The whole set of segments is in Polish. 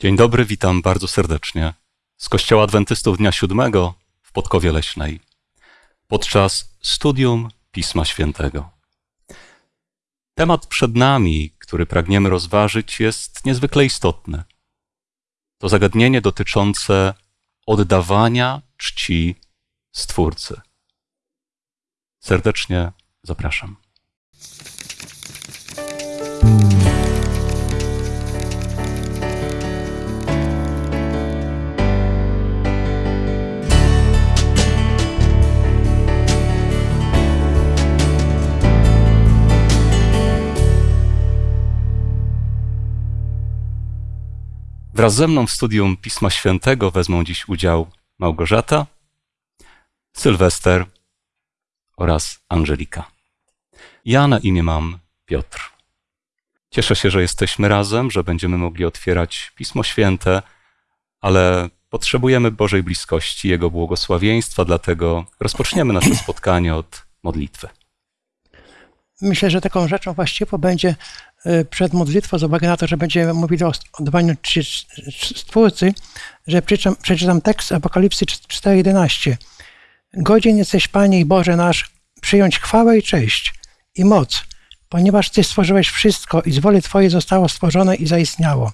Dzień dobry, witam bardzo serdecznie z Kościoła Adwentystów Dnia Siódmego w Podkowie Leśnej podczas studium Pisma Świętego. Temat przed nami, który pragniemy rozważyć, jest niezwykle istotny. To zagadnienie dotyczące oddawania czci Stwórcy. Serdecznie zapraszam. Wraz ze mną w studium Pisma Świętego wezmą dziś udział Małgorzata, Sylwester oraz Angelika. Ja na imię mam Piotr. Cieszę się, że jesteśmy razem, że będziemy mogli otwierać Pismo Święte, ale potrzebujemy Bożej bliskości, Jego błogosławieństwa, dlatego rozpoczniemy nasze spotkanie od modlitwy. Myślę, że taką rzeczą właściwą będzie y, przed modlitwą, z uwagi na to, że będziemy mówili o oddawaniu Stwórcy, że przeczytam, przeczytam tekst Apokalipsy 4.11. Godzien jesteś, Panie i Boże nasz, przyjąć chwałę i cześć i moc, ponieważ Ty stworzyłeś wszystko i z woli Twojej zostało stworzone i zaistniało.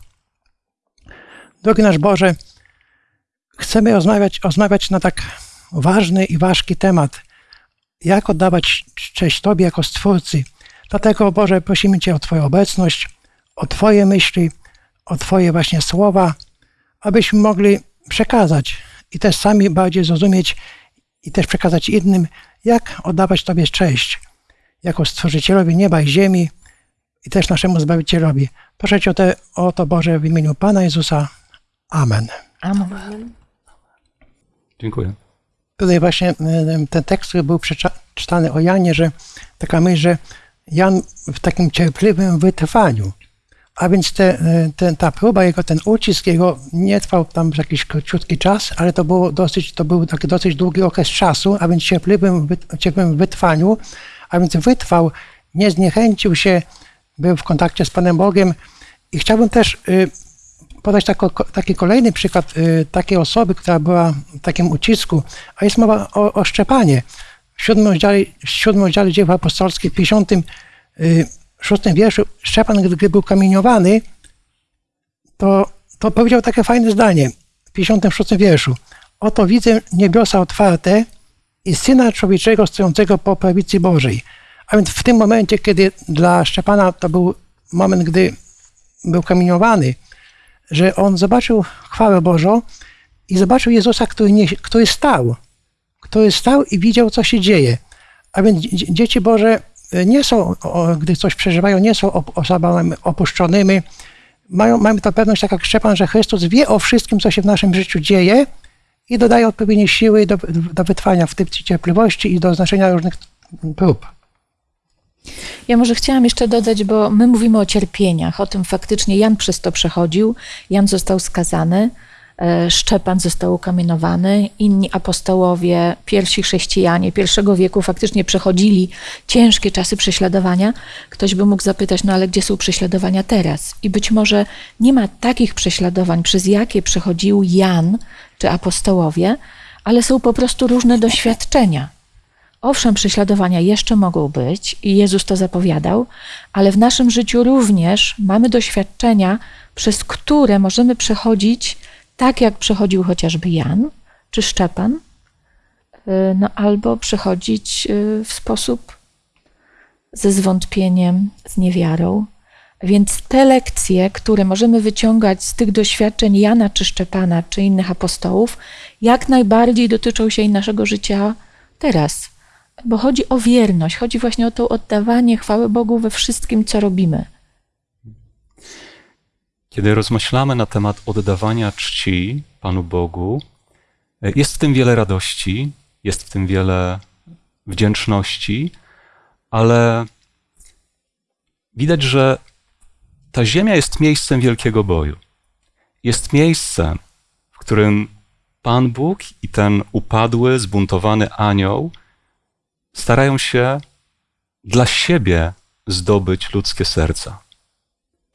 Drogi nasz Boże, chcemy rozmawiać, rozmawiać na tak ważny i ważki temat, jak oddawać cześć Tobie jako Stwórcy. Dlatego, Boże, prosimy Cię o Twoją obecność, o Twoje myśli, o Twoje właśnie słowa, abyśmy mogli przekazać i też sami bardziej zrozumieć i też przekazać innym, jak oddawać Tobie cześć jako Stworzycielowi nieba i ziemi i też naszemu Zbawicielowi. Proszę Cię o, te, o to, Boże, w imieniu Pana Jezusa. Amen. Amen. Dziękuję. Tutaj właśnie y, ten tekst, który był przeczytany o Janie, że taka myśl, że Jan w takim cierpliwym wytrwaniu, a więc te, y, te, ta próba jego, ten ucisk jego nie trwał tam jakiś króciutki czas, ale to, było dosyć, to był taki dosyć długi okres czasu, a więc cierpliwym, cierpliwym wytrwaniu, a więc wytrwał, nie zniechęcił się, był w kontakcie z Panem Bogiem i chciałbym też y, podać taki kolejny przykład y, takiej osoby, która była w takim ucisku, a jest mowa o, o Szczepanie. W siódmym rozdziale, w siódmym rozdziale dzieł apostolskich, w 56 y, wierszu, Szczepan, gdy był kamieniowany, to, to powiedział takie fajne zdanie w 56 wierszu. Oto widzę niebiosa otwarte i Syna Człowieczego stojącego po prawicy Bożej. A więc w tym momencie, kiedy dla Szczepana to był moment, gdy był kamieniowany, że on zobaczył chwałę Bożą i zobaczył Jezusa, który, nie, który stał, który stał i widział, co się dzieje. A więc dzieci Boże nie są, gdy coś przeżywają, nie są osobami opuszczonymi. Mają, mamy to pewność, tak jak Szczepan, że Chrystus wie o wszystkim, co się w naszym życiu dzieje i dodaje odpowiednie siły do, do wytrwania w tej cierpliwości i do znaczenia różnych prób. Ja może chciałam jeszcze dodać, bo my mówimy o cierpieniach, o tym faktycznie Jan przez to przechodził, Jan został skazany, e, Szczepan został ukamienowany, inni apostołowie, pierwsi chrześcijanie pierwszego wieku faktycznie przechodzili ciężkie czasy prześladowania. Ktoś by mógł zapytać, no ale gdzie są prześladowania teraz? I być może nie ma takich prześladowań, przez jakie przechodził Jan czy apostołowie, ale są po prostu różne doświadczenia. Owszem, prześladowania jeszcze mogą być i Jezus to zapowiadał, ale w naszym życiu również mamy doświadczenia, przez które możemy przechodzić tak, jak przechodził chociażby Jan czy Szczepan, y, no, albo przechodzić y, w sposób ze zwątpieniem, z niewiarą. Więc te lekcje, które możemy wyciągać z tych doświadczeń Jana czy Szczepana czy innych apostołów, jak najbardziej dotyczą się i naszego życia teraz bo chodzi o wierność, chodzi właśnie o to oddawanie chwały Bogu we wszystkim, co robimy. Kiedy rozmyślamy na temat oddawania czci Panu Bogu, jest w tym wiele radości, jest w tym wiele wdzięczności, ale widać, że ta ziemia jest miejscem wielkiego boju. Jest miejscem, w którym Pan Bóg i ten upadły, zbuntowany anioł starają się dla siebie zdobyć ludzkie serca.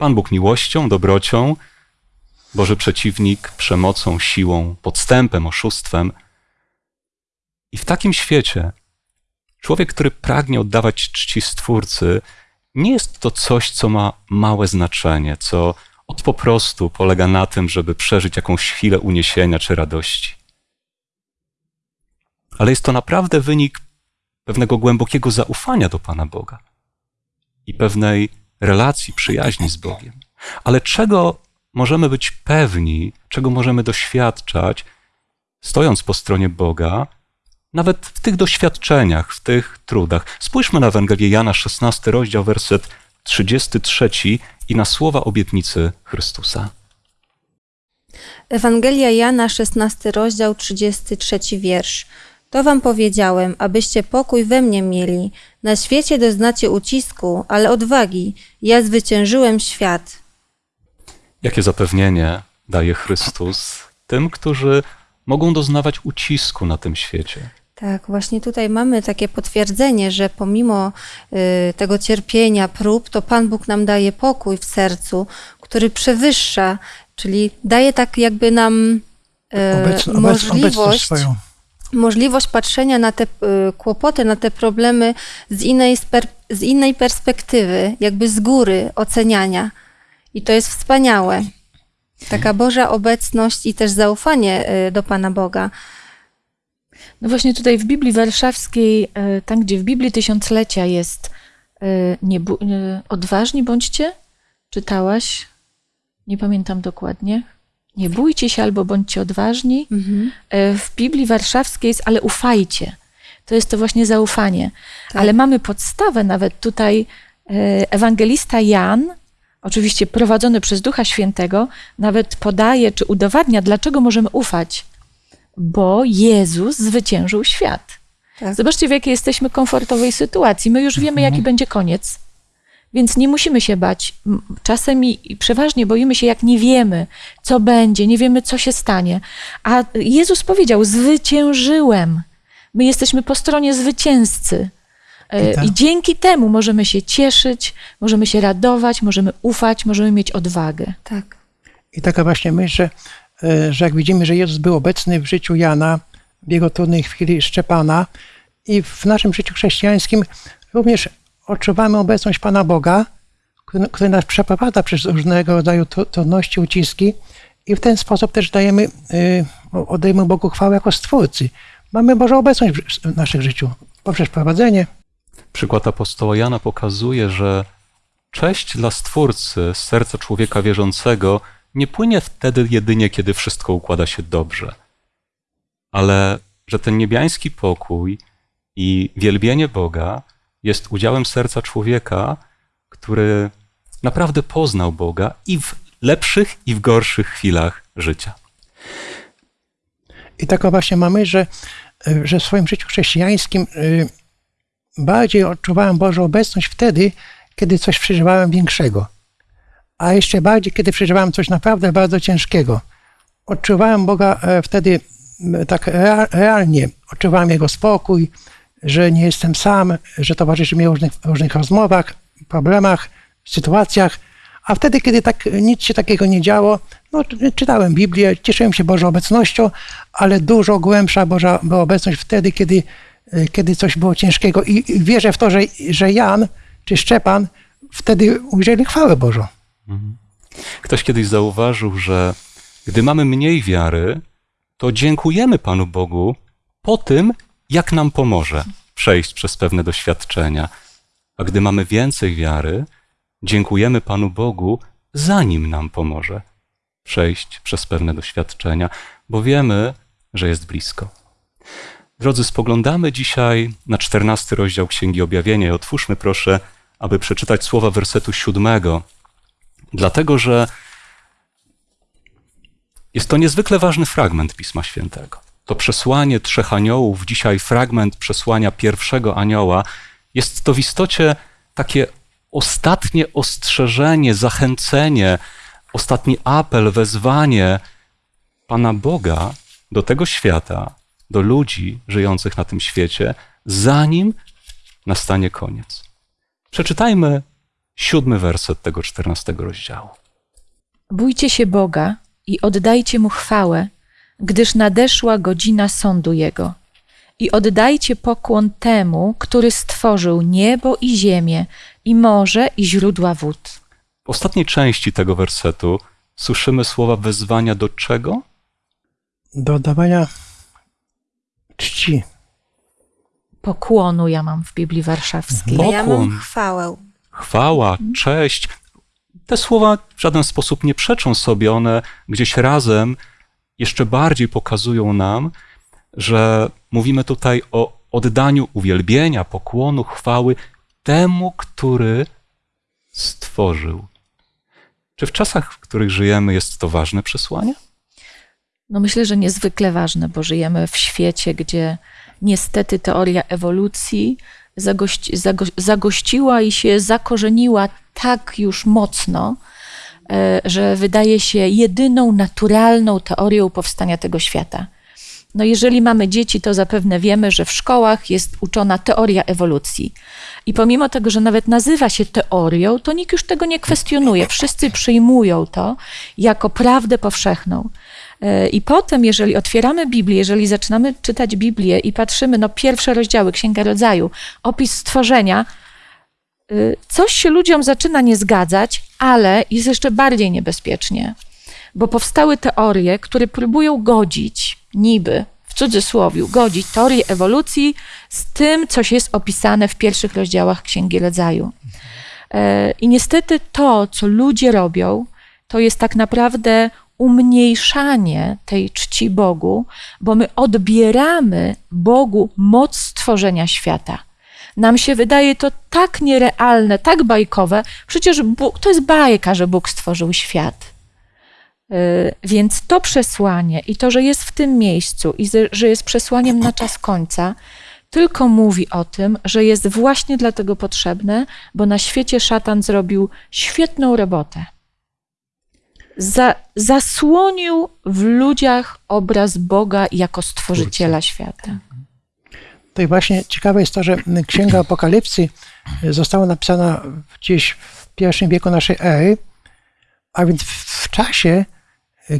Pan Bóg miłością, dobrocią Boży przeciwnik przemocą, siłą, podstępem, oszustwem. I w takim świecie człowiek, który pragnie oddawać czci Stwórcy, nie jest to coś, co ma małe znaczenie, co od po prostu polega na tym, żeby przeżyć jakąś chwilę uniesienia czy radości. Ale jest to naprawdę wynik pewnego głębokiego zaufania do Pana Boga i pewnej relacji, przyjaźni z Bogiem. Ale czego możemy być pewni, czego możemy doświadczać, stojąc po stronie Boga, nawet w tych doświadczeniach, w tych trudach. Spójrzmy na Ewangelię Jana, 16 rozdział, werset 33 i na słowa obietnicy Chrystusa. Ewangelia Jana, 16 rozdział, 33 wiersz. To wam powiedziałem, abyście pokój we mnie mieli. Na świecie doznacie ucisku, ale odwagi. Ja zwyciężyłem świat. Jakie zapewnienie daje Chrystus tym, którzy mogą doznawać ucisku na tym świecie? Tak, właśnie tutaj mamy takie potwierdzenie, że pomimo y, tego cierpienia, prób, to Pan Bóg nam daje pokój w sercu, który przewyższa, czyli daje tak jakby nam y, obec, obecność możliwość, swoją. Możliwość patrzenia na te y, kłopoty, na te problemy z innej, z innej perspektywy, jakby z góry oceniania. I to jest wspaniałe. Taka Boża obecność i też zaufanie y, do Pana Boga. No właśnie tutaj w Biblii Warszawskiej, e, tam gdzie w Biblii Tysiąclecia jest nie, odważni bądźcie, czytałaś? Nie pamiętam dokładnie. Nie bójcie się albo bądźcie odważni. Mhm. E, W Biblii Warszawskiej jest, ale ufajcie. To jest to właśnie zaufanie. Tak. Ale mamy podstawę nawet tutaj. e, Ewangelista Jan, oczywiście prowadzony przez Ducha Świętego, nawet podaje czy udowadnia, dlaczego możemy ufać. Bo Jezus zwyciężył świat. Tak. Zobaczcie, w jakiej jesteśmy komfortowej sytuacji. My już wiemy, jaki będzie koniec. Więc nie musimy się bać. Czasem i, przeważnie boimy się, jak nie wiemy, co będzie, nie wiemy, co się stanie. A Jezus powiedział: Zwyciężyłem. My jesteśmy po stronie zwycięzcy. E, I tak. I dzięki temu możemy się cieszyć, możemy się radować, możemy ufać, możemy mieć odwagę. Tak. I taka właśnie myśl, że, e, że jak widzimy, że Jezus był obecny w życiu Jana, w jego trudnej chwili Szczepana i w naszym życiu chrześcijańskim również odczuwamy obecność Pana Boga, który, który nas przeprowadza przez różnego rodzaju tru- trudności, uciski i w ten sposób też dajemy, y, oddajemy Bogu chwałę jako Stwórcy. Mamy Bożą obecność w naszym życiu poprzez prowadzenie, Przykład apostoła Jana pokazuje, że cześć dla Stwórcy z serca człowieka wierzącego nie płynie wtedy jedynie, kiedy wszystko układa się dobrze, ale że ten niebiański pokój i wielbienie Boga jest udziałem serca człowieka, który naprawdę poznał Boga i w lepszych, i w gorszych chwilach życia. I taką właśnie mamy, że, że w swoim życiu chrześcijańskim y, bardziej odczuwałem Bożą obecność wtedy, kiedy coś przeżywałem większego. A jeszcze bardziej, kiedy przeżywałem coś naprawdę bardzo ciężkiego. Odczuwałem Boga e, wtedy tak rea- realnie. Odczuwałem Jego spokój, że nie jestem sam, że towarzyszy mi w różnych, różnych rozmowach, problemach, sytuacjach. A wtedy, kiedy tak nic się takiego nie działo, no, czy- czytałem Biblię, cieszyłem się Bożą obecnością, ale dużo głębsza Boża była obecność wtedy, kiedy, kiedy coś było ciężkiego. I wierzę w to, że, że Jan czy Szczepan wtedy ujrzeli chwałę Bożą. Ktoś kiedyś zauważył, że gdy mamy mniej wiary, to dziękujemy Panu Bogu po tym, jak nam pomoże przejść przez pewne doświadczenia. A gdy mamy więcej wiary, dziękujemy Panu Bogu, zanim nam pomoże przejść przez pewne doświadczenia, bo wiemy, że jest blisko. Drodzy, spoglądamy dzisiaj na czternasty rozdział Księgi Objawienia i otwórzmy proszę, aby przeczytać słowa wersetu siódmego, dlatego że jest to niezwykle ważny fragment Pisma Świętego. To przesłanie trzech aniołów, dzisiaj fragment przesłania pierwszego anioła, jest to w istocie takie ostatnie ostrzeżenie, zachęcenie, ostatni apel, wezwanie Pana Boga do tego świata, do ludzi żyjących na tym świecie, zanim nastanie koniec. Przeczytajmy siódmy werset tego czternastego rozdziału. Bójcie się Boga i oddajcie mu chwałę, gdyż nadeszła godzina sądu jego. I oddajcie pokłon temu, który stworzył niebo i ziemię, i morze, i źródła wód. W ostatniej części tego wersetu słyszymy słowa wezwania do czego? Do oddawania czci. Pokłonu ja mam w Biblii Warszawskiej. Mhm. A ja Pokłon. mam chwałę. Chwała, cześć. Te słowa w żaden sposób nie przeczą sobie, one gdzieś razem jeszcze bardziej pokazują nam, że mówimy tutaj o oddaniu uwielbienia, pokłonu, chwały temu, który stworzył. Czy w czasach, w których żyjemy, jest to ważne przesłanie? No myślę, że niezwykle ważne, bo żyjemy w świecie, gdzie niestety teoria ewolucji zagości, zago, zagościła i się zakorzeniła tak już mocno, że wydaje się jedyną naturalną teorią powstania tego świata. No jeżeli mamy dzieci, to zapewne wiemy, że w szkołach jest uczona teoria ewolucji. I pomimo tego, że nawet nazywa się teorią, to nikt już tego nie kwestionuje. Wszyscy przyjmują to jako prawdę powszechną. E, I potem, jeżeli otwieramy Biblię, jeżeli zaczynamy czytać Biblię i patrzymy, no pierwsze rozdziały, Księga Rodzaju, opis stworzenia, coś się ludziom zaczyna nie zgadzać, ale jest jeszcze bardziej niebezpiecznie, bo powstały teorie, które próbują godzić, niby, w cudzysłowie, godzić teorię ewolucji z tym, co jest opisane w pierwszych rozdziałach Księgi Rodzaju. E, I niestety to, co ludzie robią, to jest tak naprawdę umniejszanie tej czci Bogu, bo my odbieramy Bogu moc stworzenia świata. Nam się wydaje to tak nierealne, tak bajkowe. Przecież Bóg, to jest bajka, że Bóg stworzył świat. Yy, Więc to przesłanie i to, że jest w tym miejscu i że- jest przesłaniem na czas końca, tylko mówi o tym, że jest właśnie dlatego potrzebne, bo na świecie szatan zrobił świetną robotę. Za, zasłonił w ludziach obraz Boga jako stworzyciela świata. I właśnie ciekawe jest to, że Księga Apokalipsy została napisana gdzieś w pierwszym wieku naszej ery, a więc w czasie,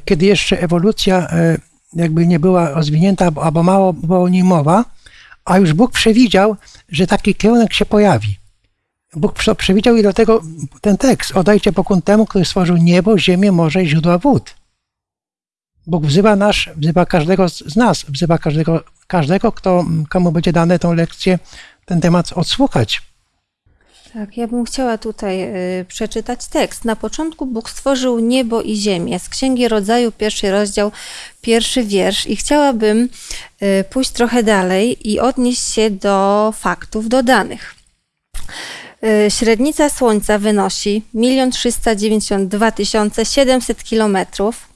kiedy jeszcze ewolucja e, jakby nie była rozwinięta, albo- mało było o niej mowa, a już Bóg przewidział, że taki kierunek się pojawi. Bóg prze- przewidział i dlatego ten tekst, oddajcie pokłon temu, który stworzył niebo, ziemię, morze i źródła wód. Bóg wzywa nas, wzywa każdego z nas, wzywa każdego, każdego kto, komu będzie dane tą lekcję, ten temat odsłuchać. Tak, ja bym chciała tutaj y, przeczytać tekst. Na początku Bóg stworzył niebo i ziemię. Z Księgi Rodzaju, pierwszy rozdział, pierwszy wiersz. I chciałabym y, pójść trochę dalej i odnieść się do faktów, do danych. Y, Średnica Słońca wynosi 1 392 700 kilometrów,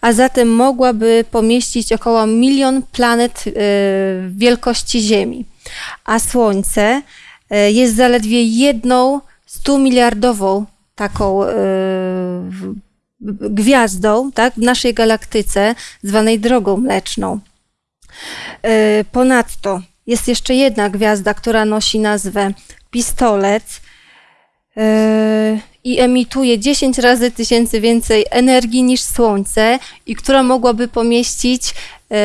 a zatem mogłaby pomieścić około milion planet y, wielkości Ziemi. A Słońce y, jest zaledwie jedną 100 miliardową taką w- gwiazdą tak, w naszej galaktyce, zwanej Drogą Mleczną. Ponadto jest jeszcze jedna gwiazda, która nosi nazwę Pistolet i emituje 10 razy tysięcy więcej energii niż Słońce i która mogłaby pomieścić yy,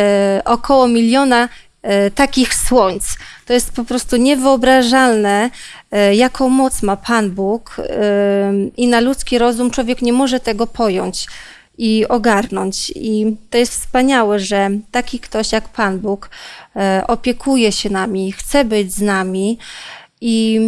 około miliona yy, takich słońc. To jest po prostu niewyobrażalne, yy, jaką moc ma Pan Bóg yy, i na ludzki rozum człowiek nie może tego pojąć i ogarnąć. I to jest wspaniałe, że taki ktoś jak Pan Bóg e, opiekuje się nami, chce być z nami i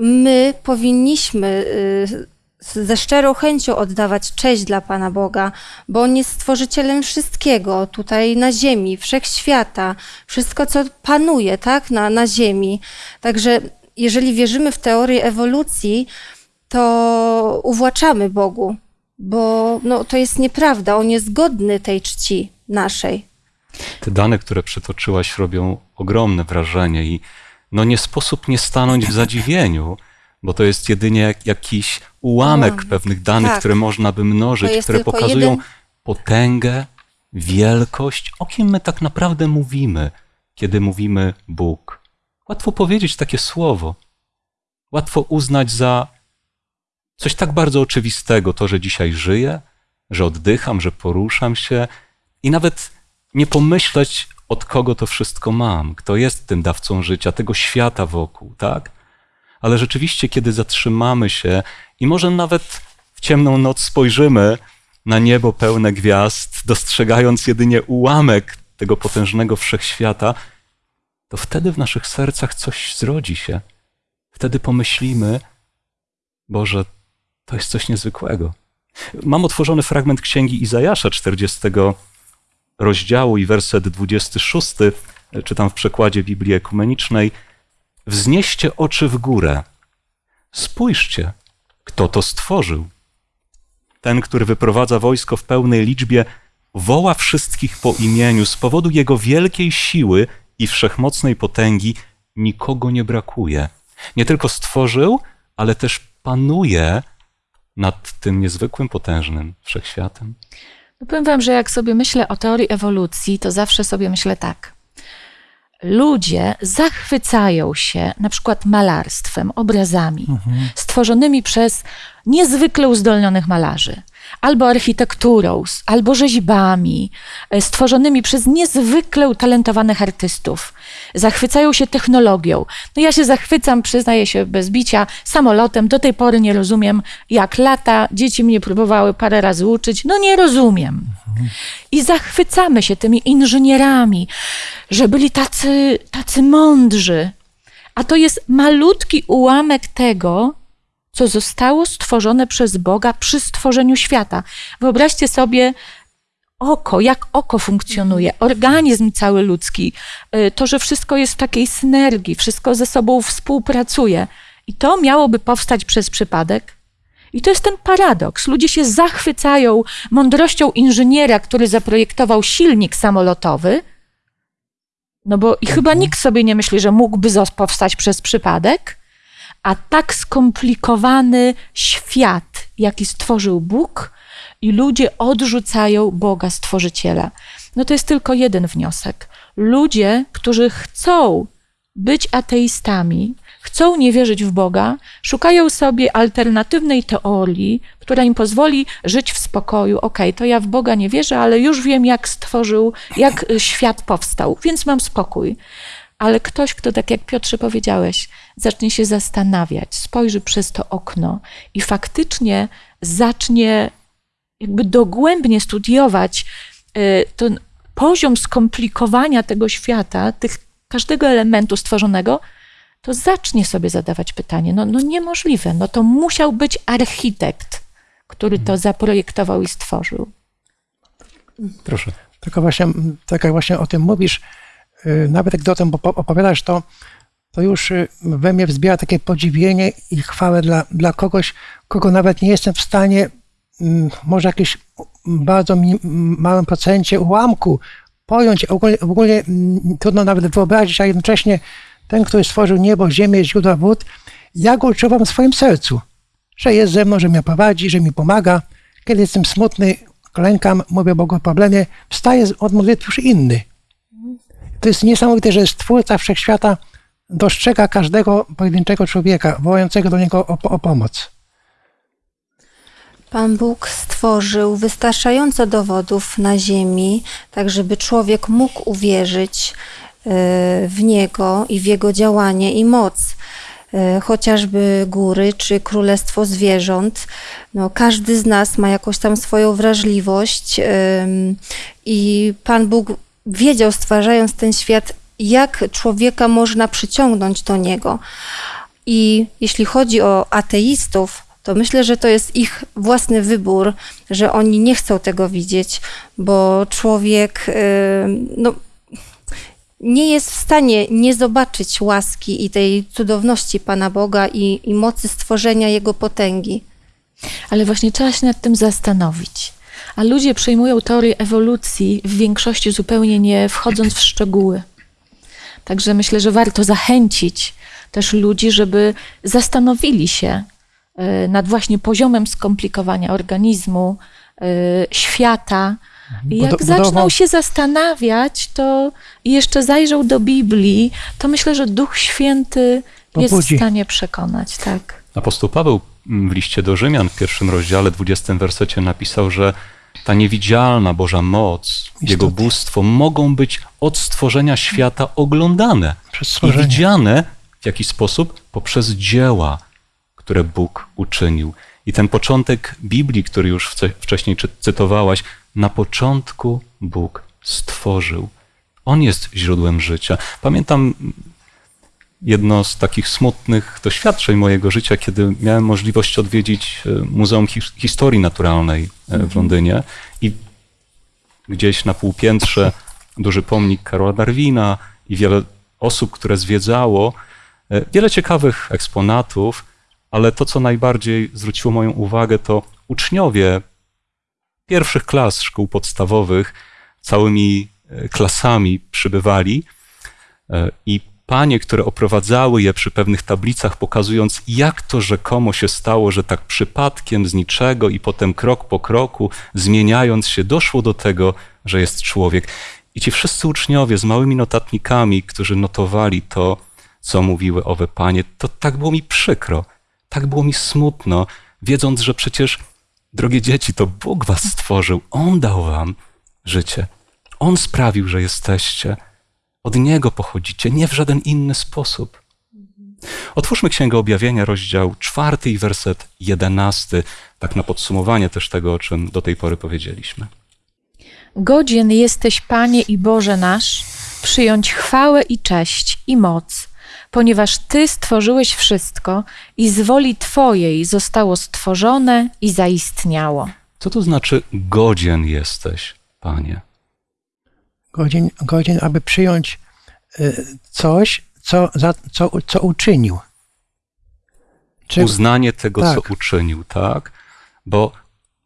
my powinniśmy e, ze szczerą chęcią oddawać cześć dla Pana Boga, bo On jest stworzycielem wszystkiego tutaj na ziemi, wszechświata, wszystko, co panuje tak, na, na ziemi. Także jeżeli wierzymy w teorię ewolucji, to uwłaczamy Bogu, bo no, to jest nieprawda. On jest godny tej czci naszej. Te dane, które przytoczyłaś, robią ogromne wrażenie i no nie sposób nie stanąć w zadziwieniu, bo to jest jedynie jak, jakiś ułamek Ułamek, pewnych danych, tak. które można by mnożyć, które pokazują jeden- potęgę, wielkość, o kim my tak naprawdę mówimy, kiedy mówimy Bóg. Łatwo powiedzieć takie słowo. Łatwo uznać za coś tak bardzo oczywistego, to, że dzisiaj żyję, że oddycham, że poruszam się i nawet nie pomyśleć, od kogo to wszystko mam, kto jest tym dawcą życia, tego świata wokół, tak? Ale rzeczywiście, kiedy zatrzymamy się i może nawet w ciemną noc spojrzymy na niebo pełne gwiazd, dostrzegając jedynie ułamek tego potężnego wszechświata, to wtedy w naszych sercach coś zrodzi się. Wtedy pomyślimy, Boże, to jest coś niezwykłego. Mam otworzony fragment księgi Izajasza 40 rozdziału i werset 26, czytam w przekładzie Biblii Ekumenicznej. Wznieście oczy w górę. Spójrzcie, kto to stworzył. Ten, który wyprowadza wojsko w pełnej liczbie, woła wszystkich po imieniu. Z powodu jego wielkiej siły i wszechmocnej potęgi nikogo nie brakuje. Nie tylko stworzył, ale też panuje nad tym niezwykłym, potężnym wszechświatem. No powiem wam, że jak sobie myślę o teorii ewolucji, to zawsze sobie myślę tak. Ludzie zachwycają się na przykład malarstwem, obrazami stworzonymi przez niezwykle uzdolnionych malarzy, albo architekturą, albo rzeźbami e, stworzonymi przez niezwykle utalentowanych artystów. Zachwycają się technologią. No ja się zachwycam, przyznaję się bez bicia, samolotem. Do tej pory nie rozumiem, jak lata. Dzieci mnie próbowały parę razy uczyć. No nie rozumiem. I zachwycamy się tymi inżynierami, że byli tacy, tacy mądrzy. A to jest malutki ułamek tego, co zostało stworzone przez Boga przy stworzeniu świata. Wyobraźcie sobie oko, jak oko funkcjonuje, organizm cały ludzki, y, to, że wszystko jest w takiej synergii, wszystko ze sobą współpracuje. I to miałoby powstać przez przypadek? I to jest ten paradoks. Ludzie się zachwycają mądrością inżyniera, który zaprojektował silnik samolotowy, no bo i chyba nikt sobie nie myśli, że mógłby powstać przez przypadek, a tak skomplikowany świat, jaki stworzył Bóg, i ludzie odrzucają Boga Stworzyciela. No to jest tylko jeden wniosek. Ludzie, którzy chcą być ateistami, chcą nie wierzyć w Boga, szukają sobie alternatywnej teorii, która im pozwoli żyć w spokoju. Okej, to ja w Boga nie wierzę, ale już wiem, jak stworzył, jak y, świat powstał, więc mam spokój. Ale ktoś, kto, tak jak Piotrze powiedziałeś, zacznie się zastanawiać, spojrzy przez to okno i faktycznie zacznie jakby dogłębnie studiować y, ten poziom skomplikowania tego świata, tych, każdego elementu stworzonego, to zacznie sobie zadawać pytanie, no, no niemożliwe, no to musiał być architekt, który to zaprojektował i stworzył. Proszę. Tylko właśnie, tak jak właśnie o tym mówisz, y, nawet jak o tym opo- opowiadasz, to, to już y, we mnie wzbiera takie podziwienie i chwałę dla, dla kogoś, kogo nawet nie jestem w stanie, może jakieś bardzo małym procencie ułamku pojąć, ogólnie, ogólnie trudno nawet wyobrazić, a jednocześnie ten, który stworzył niebo, ziemię, źródła wód, ja go odczuwam w swoim sercu, że jest ze mną, że mnie prowadzi, że mi pomaga. Kiedy jestem smutny, klękam, mówię Bogu o problemie, wstaje z- od modlitwy już inny. To jest niesamowite, że Stwórca Wszechświata dostrzega każdego pojedynczego człowieka, wołającego do Niego o, o pomoc. Pan Bóg stworzył wystarczająco dowodów na ziemi, tak żeby człowiek mógł uwierzyć e, w Niego i w Jego działanie i moc. E, Chociażby góry czy królestwo zwierząt. No, każdy z nas ma jakąś tam swoją wrażliwość em, i Pan Bóg wiedział, stwarzając ten świat, jak człowieka można przyciągnąć do Niego. I jeśli chodzi o ateistów, to myślę, że to jest ich własny wybór, że oni nie chcą tego widzieć, bo człowiek y, no, nie jest w stanie nie zobaczyć łaski i tej cudowności Pana Boga i, i mocy stworzenia Jego potęgi. Ale właśnie trzeba się nad tym zastanowić. A ludzie przyjmują teorię ewolucji w większości zupełnie nie wchodząc w szczegóły. Także myślę, że warto zachęcić też ludzi, żeby zastanowili się nad właśnie poziomem skomplikowania organizmu, e, świata. I jak Budo- zaczną się zastanawiać, to i jeszcze zajrzą do Biblii, to myślę, że Duch Święty jest Pobudzi. w stanie przekonać, tak. Apostoł Paweł w liście do Rzymian w pierwszym rozdziale, 20 wersecie napisał, że ta niewidzialna Boża moc, Jego bóstwo mogą być od stworzenia świata oglądane Przez i widziane w jakiś sposób poprzez dzieła, które Bóg uczynił. I ten początek Biblii, który już wcześniej cytowałaś, na początku Bóg stworzył. On jest źródłem życia. Pamiętam jedno z takich smutnych doświadczeń mojego życia, kiedy miałem możliwość odwiedzić e, Muzeum His- Historii Naturalnej e, w Londynie i gdzieś na półpiętrze duży pomnik Karola Darwina i wiele osób, które zwiedzało, e, wiele ciekawych eksponatów, ale to, co najbardziej zwróciło moją uwagę, to uczniowie pierwszych klas szkół podstawowych całymi e, klasami przybywali e, i panie, które oprowadzały je przy pewnych tablicach, pokazując, jak to rzekomo się stało, że tak przypadkiem z niczego i potem krok po kroku, zmieniając się, doszło do tego, że jest człowiek. I ci wszyscy uczniowie z małymi notatnikami, którzy notowali to, co mówiły owe panie, to tak było mi przykro, tak było mi smutno, wiedząc, że przecież, drogie dzieci, to Bóg was stworzył, On dał wam życie. On sprawił, że jesteście. Od Niego pochodzicie, nie w żaden inny sposób. Otwórzmy Księgę Objawienia, rozdział czwarty i werset jedenasty, tak na podsumowanie też tego, o czym do tej pory powiedzieliśmy. Godzien jesteś, Panie i Boże nasz, przyjąć chwałę i cześć i moc, ponieważ Ty stworzyłeś wszystko i z woli Twojej zostało stworzone i zaistniało. Co to znaczy godzien jesteś, Panie? Godzien, godzien aby przyjąć y, coś, co, za, co, co uczynił. Czy, Uznanie tego, Tak. co uczynił, tak? Bo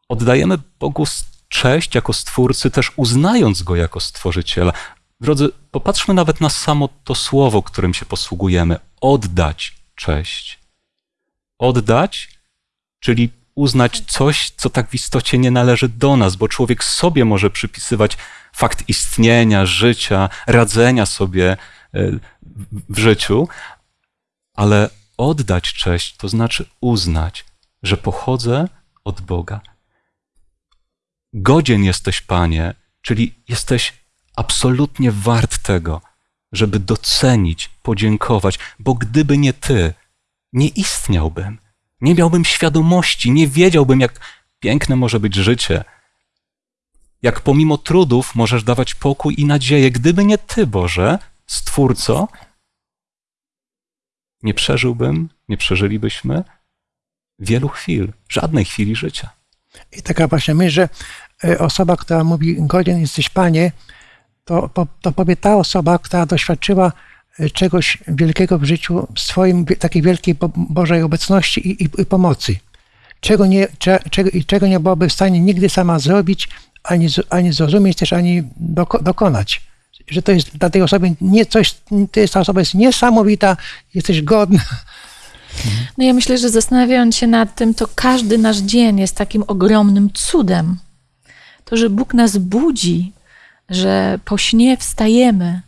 oddajemy Bogu cześć jako Stwórcy, też uznając Go jako Stworzyciela. Drodzy, popatrzmy nawet na samo to słowo, którym się posługujemy. Oddać cześć. Oddać, czyli uznać coś, co tak w istocie nie należy do nas, bo człowiek sobie może przypisywać fakt istnienia, życia, radzenia sobie e, w- w życiu, ale oddać cześć to znaczy uznać, że pochodzę od Boga. Godzien jesteś, Panie, czyli jesteś absolutnie wart tego, żeby docenić, podziękować, bo gdyby nie Ty, nie istniałbym, nie miałbym świadomości, nie wiedziałbym, jak piękne może być życie, jak pomimo trudów możesz dawać pokój i nadzieję. Gdyby nie Ty, Boże, Stwórco, nie przeżyłbym, nie przeżylibyśmy wielu chwil, żadnej chwili życia. I taka właśnie myśl, że y, osoba, która mówi godzien jesteś Panie, to, to powie ta osoba, która doświadczyła y, czegoś wielkiego w życiu, w swoim takiej wielkiej Bo- Bożej obecności i, i, i pomocy. Czego nie, cze, czego, czego nie byłaby w stanie nigdy sama zrobić, ani, ani zrozumieć, też ani doko, dokonać. Że to jest dla tej osoby nie coś, to jest, ta osoba jest niesamowita, jesteś godna. No ja myślę, że zastanawiając się nad tym, to każdy nasz dzień jest takim ogromnym cudem. To, że Bóg nas budzi, że po śnie wstajemy,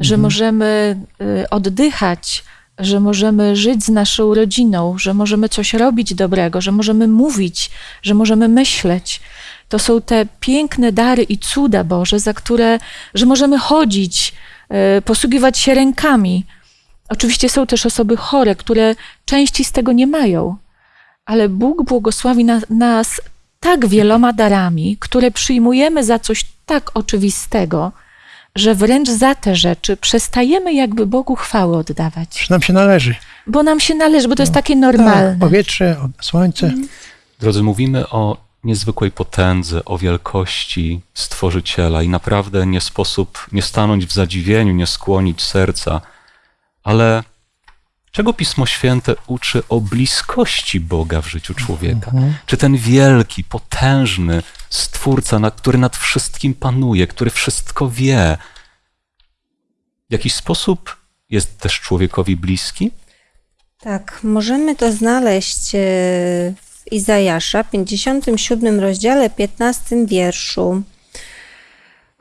że możemy y, oddychać, że możemy żyć z naszą rodziną, że możemy coś robić dobrego, że możemy mówić, że możemy myśleć. To są te piękne dary i cuda Boże, za które, że możemy chodzić, y, posługiwać się rękami. Oczywiście są też osoby chore, które części z tego nie mają, ale Bóg błogosławi na, nas tak wieloma darami, które przyjmujemy za coś tak oczywistego, że wręcz za te rzeczy przestajemy jakby Bogu chwałę oddawać. Że nam się należy. Bo nam się należy, bo to jest takie normalne. Tak, powietrze, słońce. Drodzy, mówimy o niezwykłej potędze, o wielkości Stworzyciela i naprawdę nie sposób nie stanąć w zadziwieniu, nie skłonić serca, ale czego Pismo Święte uczy o bliskości Boga w życiu człowieka? Czy ten wielki, potężny Stwórca, na- który nad wszystkim panuje, który wszystko wie, w jakiś sposób jest też człowiekowi bliski? Tak, możemy to znaleźć e, w Izajasza, 57 rozdziale, 15 wierszu.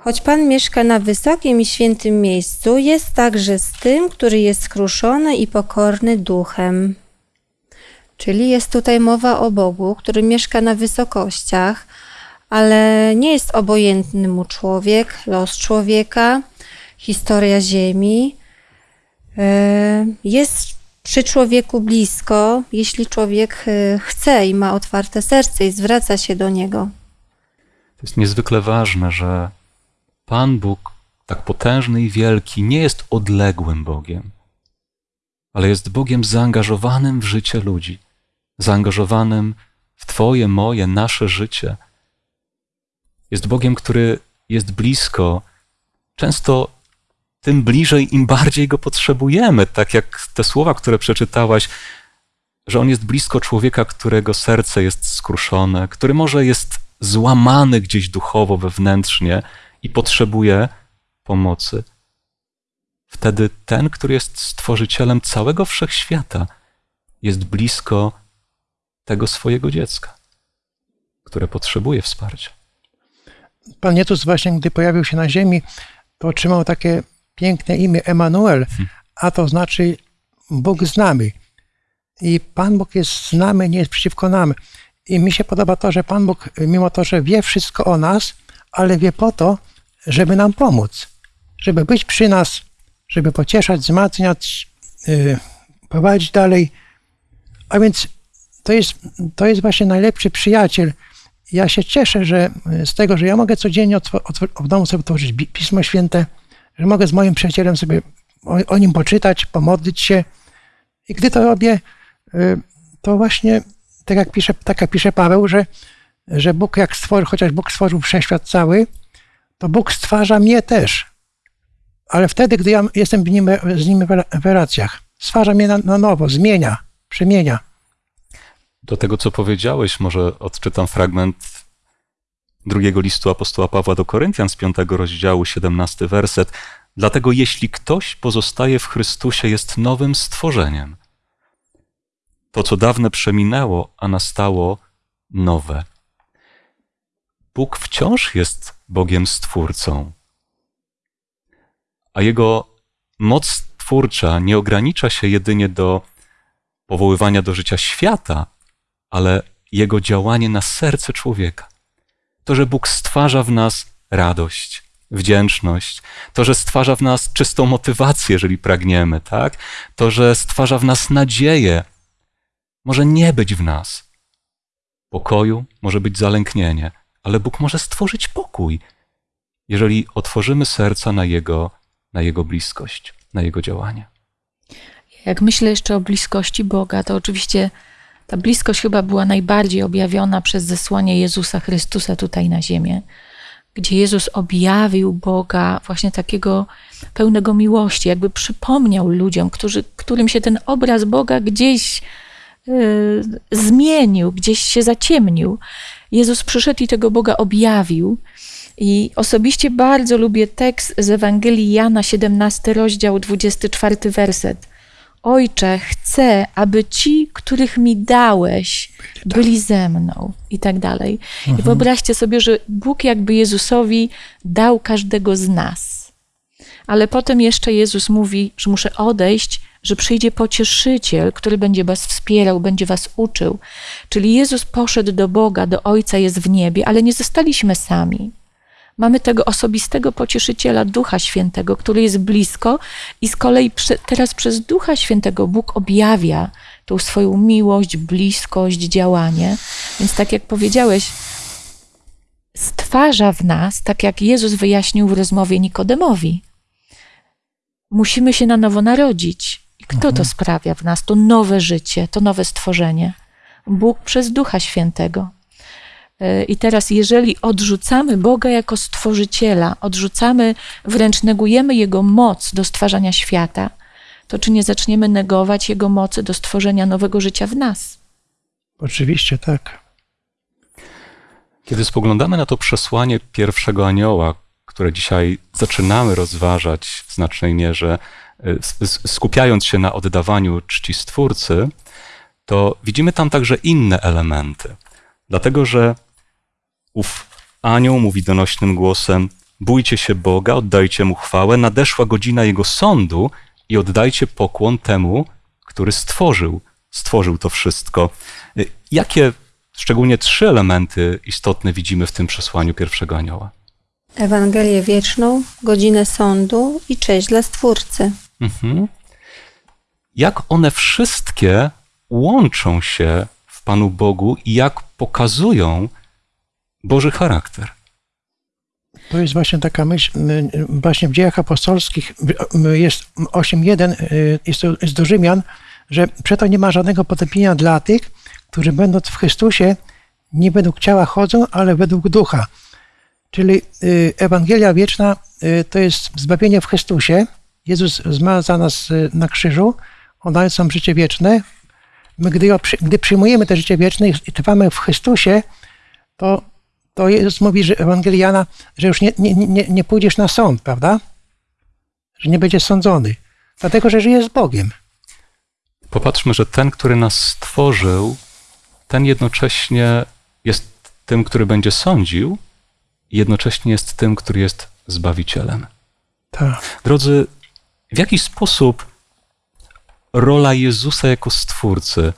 Choć Pan mieszka na wysokim i świętym miejscu, jest także z tym, który jest skruszony i pokorny duchem. Czyli jest tutaj mowa o Bogu, który mieszka na wysokościach, ale nie jest obojętny mu człowiek, los człowieka, historia Ziemi. E, Jest przy człowieku blisko, jeśli człowiek e, chce i ma otwarte serce i zwraca się do niego. To jest niezwykle ważne, że Pan Bóg, tak potężny i wielki, nie jest odległym Bogiem, ale jest Bogiem zaangażowanym w życie ludzi, zaangażowanym w Twoje, moje, nasze życie. Jest Bogiem, który jest blisko, często tym bliżej, im bardziej go potrzebujemy. Tak jak te słowa, które przeczytałaś, że on jest blisko człowieka, którego serce jest skruszone, który może jest złamany gdzieś duchowo, wewnętrznie i potrzebuje pomocy. Wtedy ten, który jest stworzycielem całego wszechświata, jest blisko tego swojego dziecka, które potrzebuje wsparcia. Pan Jezus właśnie, gdy pojawił się na ziemi, to otrzymał takie piękne imię Emanuel, a to znaczy Bóg z nami. I Pan Bóg jest z nami, nie jest przeciwko nam. I mi się podoba to, że Pan Bóg, mimo to, że wie wszystko o nas, ale wie po to, żeby nam pomóc, żeby być przy nas, żeby pocieszać, wzmacniać, yy, prowadzić dalej. A więc to jest, to jest właśnie najlepszy przyjaciel. Ja się cieszę, że y, z tego, że ja mogę codziennie w domu sobie otworzyć Pismo Święte, że mogę z moim przyjacielem sobie o, o nim poczytać, pomodlić się. I gdy to robię, y, to właśnie tak jak pisze, tak jak pisze Paweł, że, że Bóg jak stworzył, chociaż Bóg stworzył wszechświat cały, to Bóg stwarza mnie też. Ale wtedy, gdy ja jestem nim, z nim w relacjach, stwarza mnie na, na nowo, zmienia, przemienia. Do tego, co powiedziałeś, może odczytam fragment drugiego listu apostoła Pawła do Koryntian z piątego rozdziału, 17 werset. Dlatego jeśli ktoś pozostaje w Chrystusie, jest nowym stworzeniem. To, co dawne przeminęło, a nastało nowe. Bóg wciąż jest Bogiem Stwórcą, a Jego moc twórcza nie ogranicza się jedynie do powoływania do życia świata, ale Jego działanie na serce człowieka. To, że Bóg stwarza w nas radość, wdzięczność, to, że stwarza w nas czystą motywację, jeżeli pragniemy, tak? To, że stwarza w nas nadzieję, może nie być w nas pokoju, może być zalęknienie, ale Bóg może stworzyć pokój, jeżeli otworzymy serca na Jego, na Jego bliskość, na Jego działanie. Jak myślę jeszcze o bliskości Boga, to oczywiście ta bliskość chyba była najbardziej objawiona przez zesłanie Jezusa Chrystusa tutaj na ziemię, gdzie Jezus objawił Boga właśnie takiego pełnego miłości, jakby przypomniał ludziom, którzy, którym się ten obraz Boga gdzieś y, zmienił, gdzieś się zaciemnił. Jezus przyszedł i tego Boga objawił. I osobiście bardzo lubię tekst z Ewangelii Jana, 17 rozdział, 24 werset. Ojcze, chcę, aby ci, których mi dałeś, byli ze mną i tak dalej. I wyobraźcie sobie, że Bóg jakby Jezusowi dał każdego z nas. Ale potem jeszcze Jezus mówi, że muszę odejść, że przyjdzie pocieszyciel, który będzie was wspierał, będzie was uczył. Czyli Jezus poszedł do Boga, do Ojca jest w niebie, ale nie zostaliśmy sami. Mamy tego osobistego pocieszyciela, Ducha Świętego, który jest blisko, i z kolei teraz przez Ducha Świętego Bóg objawia tą swoją miłość, bliskość, działanie. Więc, tak jak powiedziałeś, stwarza w nas, tak jak Jezus wyjaśnił w rozmowie Nikodemowi. Musimy się na nowo narodzić. I kto to sprawia w nas? To nowe życie, to nowe stworzenie. Bóg przez Ducha Świętego. I teraz, jeżeli odrzucamy Boga jako stworzyciela, odrzucamy, wręcz negujemy Jego moc do stwarzania świata, to czy nie zaczniemy negować Jego mocy do stworzenia nowego życia w nas? Oczywiście tak. Kiedy spoglądamy na to przesłanie pierwszego anioła, które dzisiaj zaczynamy rozważać w znacznej mierze, skupiając się na oddawaniu czci Stwórcy, to widzimy tam także inne elementy. Dlatego, że ów anioł mówi donośnym głosem: Bójcie się Boga, oddajcie mu chwałę, nadeszła godzina jego sądu i oddajcie pokłon temu, który stworzył, stworzył to wszystko. Jakie szczególnie trzy elementy istotne widzimy w tym przesłaniu pierwszego anioła. Ewangelię wieczną, godzinę sądu i cześć dla Stwórcy. Mhm. Jak one wszystkie łączą się w Panu Bogu i jak pokazują Boży charakter. To jest właśnie taka myśl, y, właśnie w dziejach apostolskich y, y, jest 8.1, y, jest, jest do Rzymian, że przeto nie ma żadnego potępienia dla tych, którzy będąc w Chrystusie nie według ciała chodzą, ale według ducha. Czyli y, Ewangelia wieczna y, to jest zbawienie w Chrystusie. Jezus zmarł za nas y, na krzyżu, on daje nam życie wieczne. My, gdy, gdy przyjmujemy to życie wieczne i trwamy w Chrystusie, to, to Jezus mówi, że Ewangeliana, że już nie, nie, nie, nie pójdziesz na sąd, prawda? Że nie będziesz sądzony. Dlatego, że żyjesz z Bogiem. Popatrzmy, że ten, który nas stworzył, ten jednocześnie jest tym, który będzie sądził, jednocześnie jest tym, który jest zbawicielem. Tak. Drodzy, w jaki sposób rola Jezusa jako Stwórcy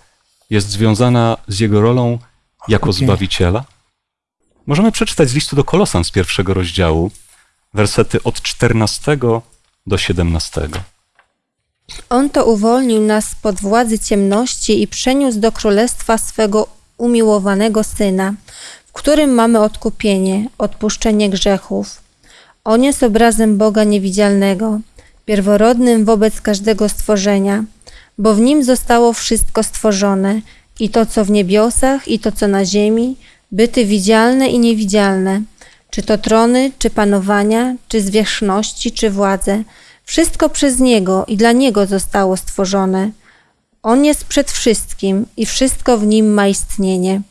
jest związana z Jego rolą jako Okej. Zbawiciela? Możemy przeczytać z listu do Kolosan z pierwszego rozdziału, wersety od 14 do 17. On to uwolnił nas spod władzy ciemności i przeniósł do królestwa swego umiłowanego Syna, którym mamy odkupienie, odpuszczenie grzechów. On jest obrazem Boga niewidzialnego, pierworodnym wobec każdego stworzenia, bo w nim zostało wszystko stworzone, i to, co w niebiosach, i to, co na ziemi, byty widzialne i niewidzialne, czy to trony, czy panowania, czy zwierzchności, czy władze. Wszystko przez Niego i dla Niego zostało stworzone. On jest przed wszystkim i wszystko w Nim ma istnienie.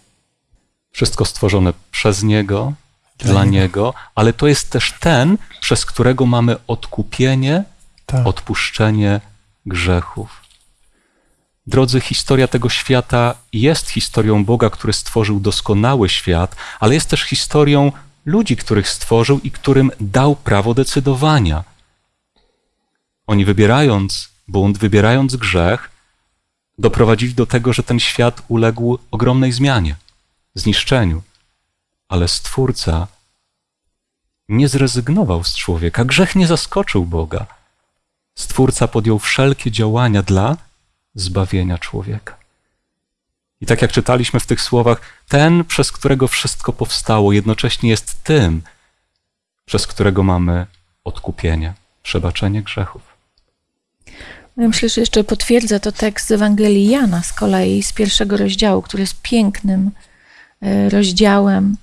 Wszystko stworzone przez Niego, Dla dla, Niego. Niego, ale to jest też ten, przez którego mamy odkupienie, tak. odpuszczenie grzechów. Drodzy, historia tego świata jest historią Boga, który stworzył doskonały świat, ale jest też historią ludzi, których stworzył i którym dał prawo decydowania. Oni wybierając bunt, wybierając grzech, doprowadzili do tego, że ten świat uległ ogromnej zmianie, zniszczeniu. Ale Stwórca nie zrezygnował z człowieka, grzech nie zaskoczył Boga. Stwórca podjął wszelkie działania dla zbawienia człowieka. I tak jak czytaliśmy w tych słowach, ten, przez którego wszystko powstało, jednocześnie jest tym, przez którego mamy odkupienie, przebaczenie grzechów. Myślę, że jeszcze potwierdza to tekst z Ewangelii Jana z kolei, z pierwszego rozdziału, który jest pięknym rozdziałem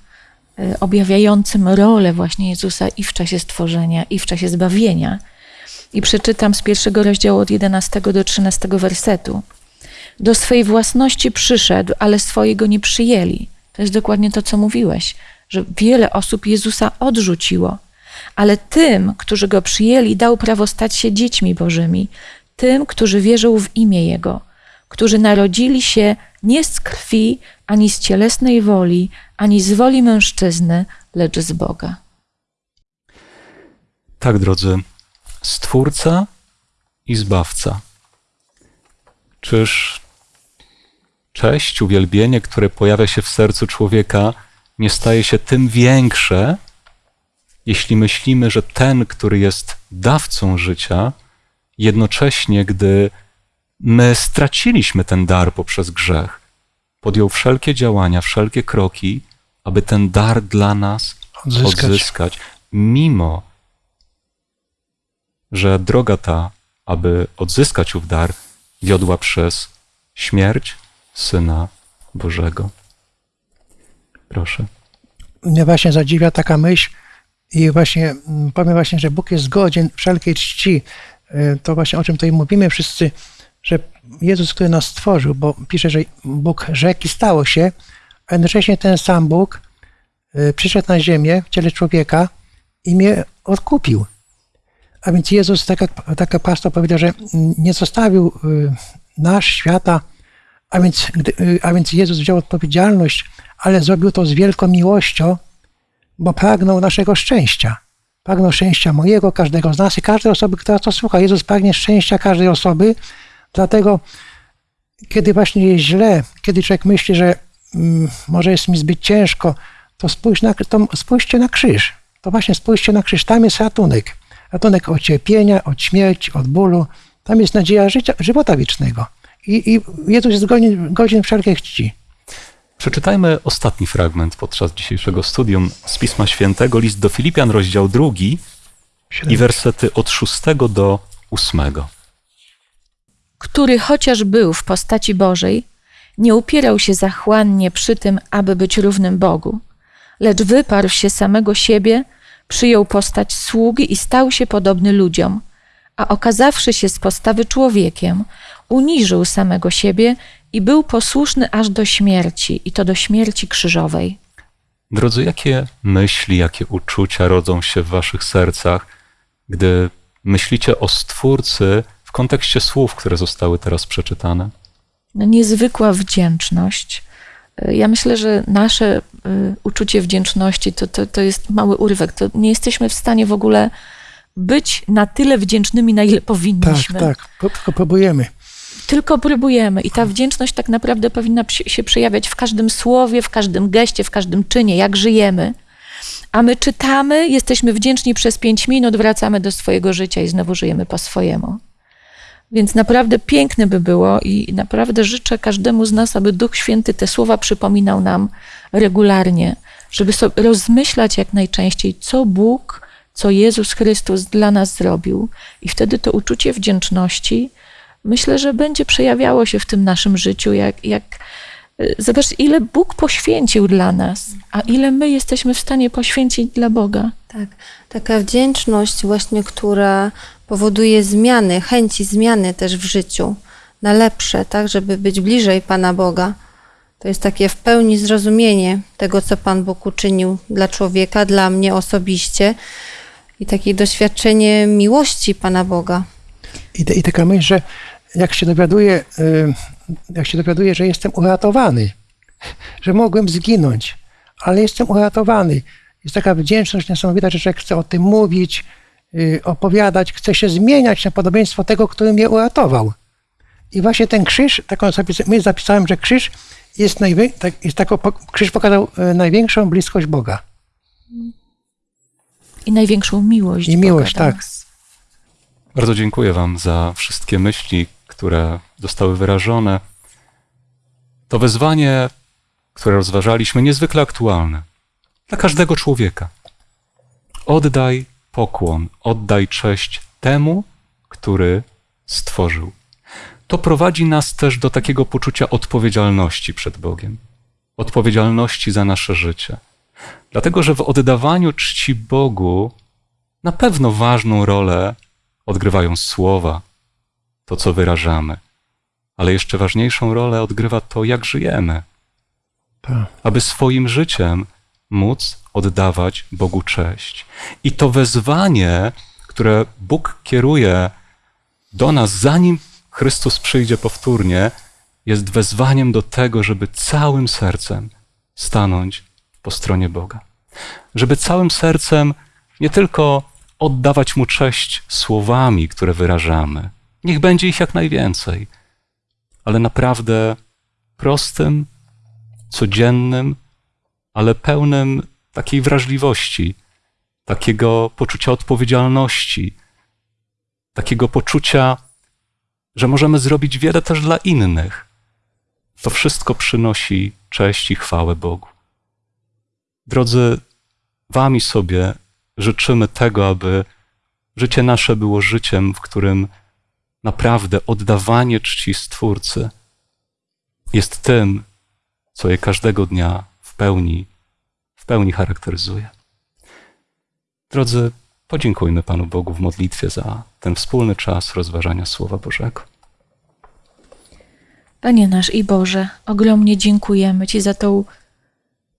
e, objawiającym rolę właśnie Jezusa i w czasie stworzenia, i w czasie zbawienia. I przeczytam z pierwszego rozdziału od 11 do 13 wersetu. Do swej własności przyszedł, ale swojego nie przyjęli. To jest dokładnie to, co mówiłeś, że wiele osób Jezusa odrzuciło, ale tym, którzy go przyjęli, dał prawo stać się dziećmi Bożymi, tym, którzy wierzą w imię Jego, którzy narodzili się nie z krwi, ani z cielesnej woli, ani z woli mężczyzny, lecz z Boga. Tak, drodzy, Stwórca i Zbawca. Czyż cześć, uwielbienie, które pojawia się w sercu człowieka, nie staje się tym większe, jeśli myślimy, że ten, który jest dawcą życia, jednocześnie, gdy my straciliśmy ten dar poprzez grzech, podjął wszelkie działania, wszelkie kroki, aby ten dar dla nas Odzyskać. odzyskać, mimo że droga ta, aby odzyskać ów dar, wiodła przez śmierć Syna Bożego. Proszę. Mnie właśnie zadziwia taka myśl i właśnie powiem właśnie, że Bóg jest godzien wszelkiej czci. Y, To właśnie o czym tutaj mówimy wszyscy, że Jezus, który nas stworzył, bo pisze, że Bóg rzekł i stało się, a jednocześnie ten sam Bóg y, przyszedł na ziemię w ciele człowieka i mnie odkupił. A więc Jezus, tak jak, tak jak pastor powiedział, że nie zostawił y, nasz świata, a więc, y, a więc Jezus wziął odpowiedzialność, ale zrobił to z wielką miłością, bo pragnął naszego szczęścia. Pragnął szczęścia mojego, każdego z nas i każdej osoby, która to słucha. Jezus pragnie szczęścia każdej osoby, dlatego kiedy właśnie jest źle, kiedy człowiek myśli, że mm, może jest mi zbyt ciężko, to, spójrz na, to spójrzcie na krzyż. To właśnie spójrzcie na krzyż. Tam jest ratunek. Ratunek od cierpienia, od śmierci, od bólu. Tam jest nadzieja życia, żywota wiecznego. I, i Jezus jest godzien, godzien wszelkiej czci. Przeczytajmy ostatni fragment podczas dzisiejszego studium z Pisma Świętego, list do Filipian, rozdział drugi i wersety od szóstego do ósmego. Który chociaż był w postaci Bożej, nie upierał się zachłannie przy tym, aby być równym Bogu, lecz wyparł się samego siebie, przyjął postać sługi i stał się podobny ludziom, a okazawszy się z postawy człowiekiem, uniżył samego siebie i był posłuszny aż do śmierci, i to do śmierci krzyżowej. Drodzy, jakie myśli, jakie uczucia rodzą się w waszych sercach, gdy myślicie o Stwórcy w kontekście słów, które zostały teraz przeczytane? no, niezwykła wdzięczność. Y, Ja myślę, że nasze y, uczucie wdzięczności to, to, to jest mały urywek. To nie jesteśmy w stanie w ogóle być na tyle wdzięcznymi, na ile Tak, powinniśmy. tak. Po- Tylko próbujemy. Tylko próbujemy i ta wdzięczność tak naprawdę powinna się przejawiać w każdym słowie, w każdym geście, w każdym czynie, jak żyjemy. A my czytamy, jesteśmy wdzięczni przez pięć minut, wracamy do swojego życia i znowu żyjemy po swojemu. Więc naprawdę piękne by było i naprawdę życzę każdemu z nas, aby Duch Święty te słowa przypominał nam regularnie, żeby sobie rozmyślać jak najczęściej, co Bóg, co Jezus Chrystus dla nas zrobił. I wtedy to uczucie wdzięczności myślę, że będzie przejawiało się w tym naszym życiu, jak, jak y, zobacz, ile Bóg poświęcił dla nas, a ile my jesteśmy w stanie poświęcić dla Boga. Tak, taka wdzięczność właśnie, która powoduje zmiany, chęci zmiany też w życiu na lepsze, tak, żeby być bliżej Pana Boga. To jest takie w pełni zrozumienie tego, co Pan Bóg uczynił dla człowieka, dla mnie osobiście i takie doświadczenie miłości Pana Boga. I, I taka myśl, że jak się dowiaduję, y, jak się dowiaduję, że jestem uratowany, że mogłem zginąć, ale jestem uratowany. Jest taka wdzięczność niesamowita, że człowiek chce o tym mówić, opowiadać, chce się zmieniać na podobieństwo tego, który mnie uratował. I właśnie ten krzyż, taką zapis, my zapisałem, że krzyż jest, najwię, tak, jest tako, krzyż pokazał y, największą bliskość Boga. I największą miłość. I Boga miłość, do tak. Bardzo dziękuję Wam za wszystkie myśli, które zostały wyrażone. To wezwanie, które rozważaliśmy, niezwykle aktualne dla każdego człowieka. Oddaj pokłon, oddaj cześć temu, który stworzył. To prowadzi nas też do takiego poczucia odpowiedzialności przed Bogiem, odpowiedzialności za nasze życie. Dlatego, że w oddawaniu czci Bogu na pewno ważną rolę odgrywają słowa, to co wyrażamy, ale jeszcze ważniejszą rolę odgrywa to, jak żyjemy, Tak. aby swoim życiem móc oddawać Bogu cześć. I to wezwanie, które Bóg kieruje do nas, zanim Chrystus przyjdzie powtórnie, jest wezwaniem do tego, żeby całym sercem stanąć po stronie Boga. Żeby całym sercem nie tylko oddawać Mu cześć słowami, które wyrażamy, niech będzie ich jak najwięcej, ale naprawdę prostym, codziennym, ale pełnym takiej wrażliwości, takiego poczucia odpowiedzialności, takiego poczucia, że możemy zrobić wiele też dla innych. To wszystko przynosi cześć i chwałę Bogu. Drodzy, Wami sobie życzymy tego, aby życie nasze było życiem, w którym naprawdę oddawanie czci Stwórcy jest tym, co je każdego dnia w pełni, pełni charakteryzuje. Drodzy, podziękujmy Panu Bogu w modlitwie za ten wspólny czas rozważania Słowa Bożego. Panie nasz i Boże, ogromnie dziękujemy Ci za tą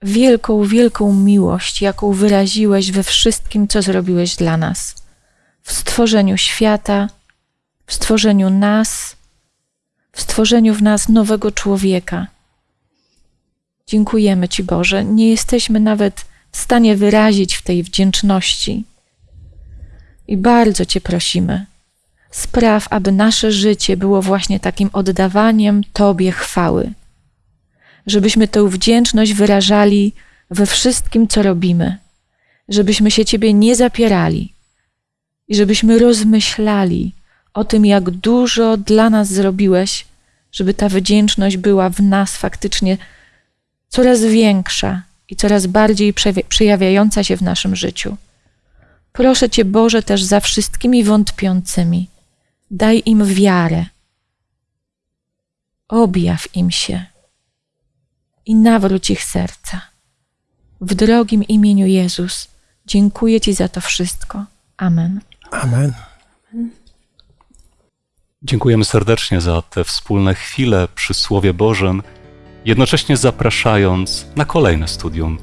wielką, wielką miłość, jaką wyraziłeś we wszystkim, co zrobiłeś dla nas. W stworzeniu świata, w stworzeniu nas, w stworzeniu w nas nowego człowieka. Dziękujemy Ci, Boże. Nie jesteśmy nawet w stanie wyrazić w tej wdzięczności. I bardzo Cię prosimy, spraw, aby nasze życie było właśnie takim oddawaniem Tobie chwały. żebyśmy tę wdzięczność wyrażali we wszystkim, co robimy, żebyśmy się Ciebie nie zapierali i żebyśmy rozmyślali o tym, jak dużo dla nas zrobiłeś, żeby ta wdzięczność była w nas faktycznie coraz większa i coraz bardziej przejawiająca się w naszym życiu. Proszę Cię, Boże, też za wszystkimi wątpiącymi. Daj im wiarę. Objaw im się i nawróć ich serca. W drogim imieniu Jezus dziękuję Ci za to wszystko. Amen. Amen. Dziękujemy serdecznie za te wspólne chwile przy Słowie Bożym, jednocześnie zapraszając na kolejne studium,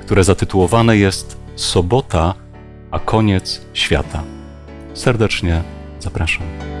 które zatytułowane jest Sobota, a koniec świata. Serdecznie zapraszam.